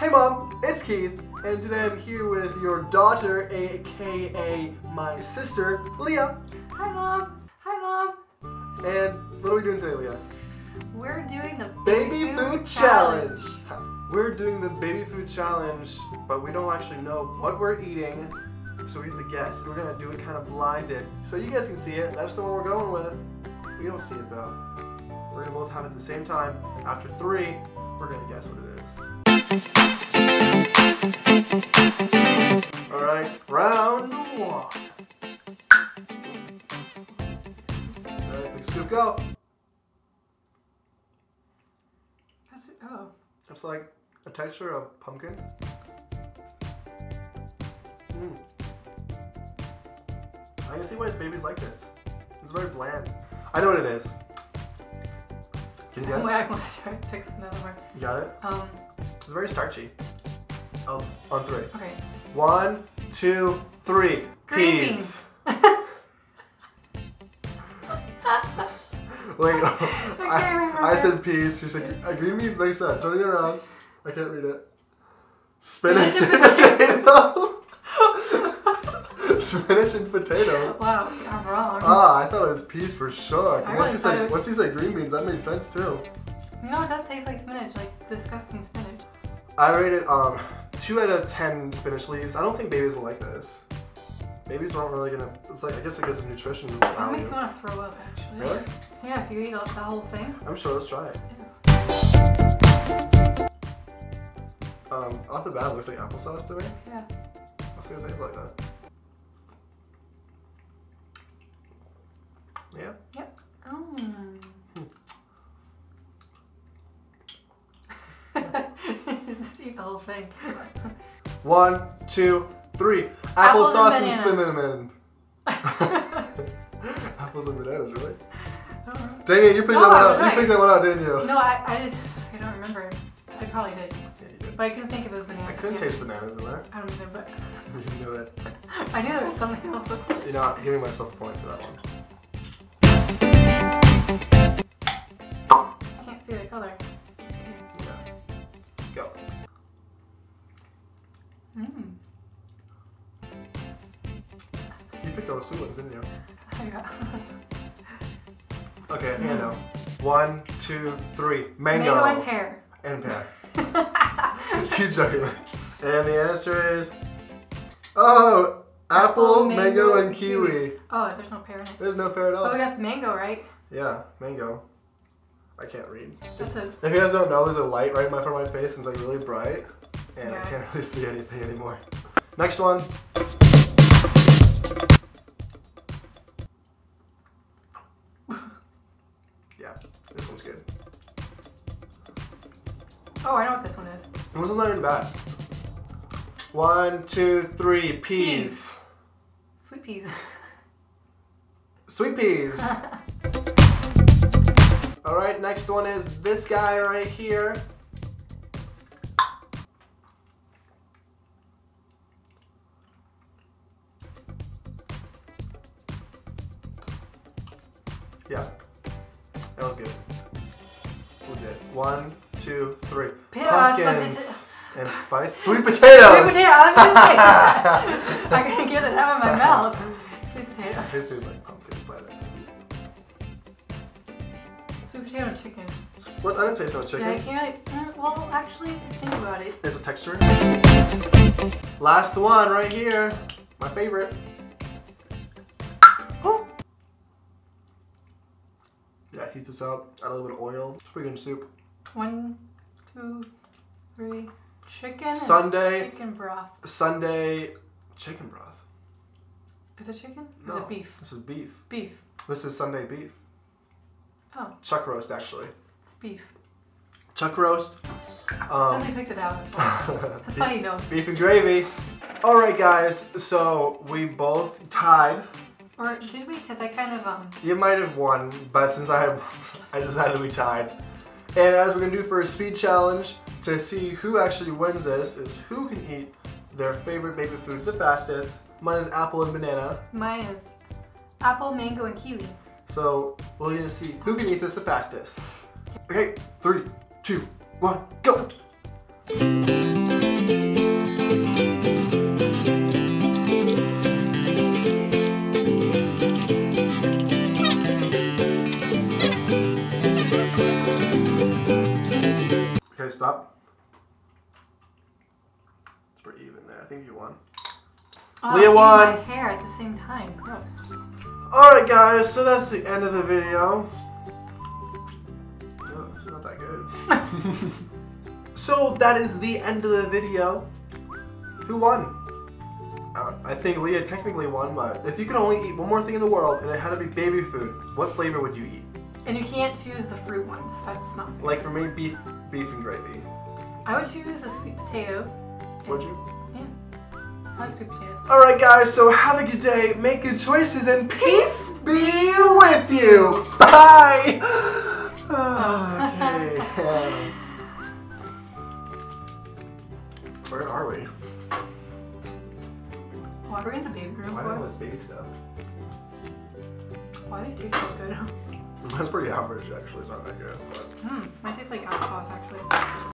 Hey mom, it's Keith, and today I'm here with your daughter, aka my sister, Leah. Hi, Mom. Hi, Mom. And what are we doing today, Leah? We're doing the Baby food challenge. We're doing the baby food challenge, but we don't actually know what we're eating, so we have to guess. We're gonna do it kind of blinded, so you guys can see it. that's the one we're going with. We don't see it though. We're gonna both have it at the same time. After three, we're gonna guess what it is. All right, round one. All right, big scoop, go. That's it. Oh. It's like a texture of pumpkin. Mm. I can see why his baby's like this. It's very bland. I know what it is. Can you guess? Wait, I want to another one. You got it? Um, It's very starchy. Oh, on three. okay. One, two, three. Green Peas. Wait, can't I. I said peas. She said uh, green beans makes sense. Turning it around. I can't read it. Spinach and potato. Spinach and potato. Wow, I'm wrong. Ah, I thought it was peas for sure. I Once you said it- once you said green beans, that made sense too. you know, it does taste like spinach, like disgusting spinach. I rated um two out of ten spinach leaves. I don't think babies will like this. Babies aren't really gonna. It's like I guess because of nutrition That makes me want to throw up, actually. Really? Yeah, if you eat all- the whole thing. I'm sure. Let's try it. Um, off the bat, it looks like applesauce to me. Yeah. I'll see what it tastes like that. Yeah. Mm. Just eat the whole thing. One, two, three. Apples and Applesauce and, bananas. cinnamon. Apples and bananas, really? I. Dang it, you picked No, that one out. was You picked that one out, didn't you? No, I, I did. I don't remember. I probably did, Yeah, did. but I couldn't think of it was banana. I couldn't taste bananas in that. I don't either, but You knew it. I knew there was something else. You know, what? giving myself a point for that one. I can't see the color. Go. Mm. You picked all the sweet ones, didn't you? Yeah. Okay, think I know. One, two, three. Mango. Mango and pear. And pear. Keep joking. And the answer is. Oh! Apple, Apple, mango, mango, and and kiwi. Oh, there's no pear in it. There's no pear at all. Oh, we got mango, right? Yeah, mango. I can't read. If you guys don't know, there's a light right in my front of my face and it's like really bright. And I can't really see anything anymore. Next one. Yeah, this one's good. Oh, I know what this one is. It wasn't that even bad. One, two, three, peas. Peas. Sweet peas. Sweet peas. Alright, next one is this guy right here. Yeah, that was good. It's legit. One, two, three. Pumpkins and spice. Sweet potatoes! Sweet potato. I was gonna say. I gotta get it out of my mouth. Sweet potato. Potato chicken. What? I didn't taste no chicken. Yeah, I can't. mm, Well, actually, think about it. There's a texture. Last one right here. My favorite. Oh. Yeah, heat this up. Add a little bit of oil. It's pretty good soup. One, two, three. Chicken. Sunday. Chicken broth. Sunday chicken broth. Is it chicken? No, Is it beef? This is beef. Beef. This is Sunday beef. Oh, Chuck roast, actually. it's beef. Chuck roast. Somebody Um, picked it out. That's how you know. beef and gravy. All right, guys. So we both tied. Or did we? Because I kind of um. You might have won, but since I had, I decided we tied. And as we're gonna do for a speed challenge to see who actually wins this is who can eat their favorite baby food the fastest. Mine is apple and banana. Mine is apple, mango, and kiwi. So we're gonna see who can eat this the fastest. Okay, three, two, one, go! Okay, stop. It's pretty even there. I think you won. Oh, Leah won! hair at the same time. Gross. Alright guys, so that's the end of the video. Oh, it's not that good. so that is the end of the video. Who won? Uh, I think Leah technically won, but if you could only eat one more thing in the world and it had to be baby food, what flavor would you eat? And you can't choose the fruit ones. That's not fair. Like for me, beef, beef and gravy. I would choose a sweet potato. Would you? Yeah. I like sweet potatoes. Alright guys, so have a good day, make good choices, and peace be with you! Bye! okay. Where are we? Why are we in the baby room Why do all this baby stuff? Why do these taste so good? That's pretty average actually, it's not that good. But... Hmm, mine tastes like applesauce actually.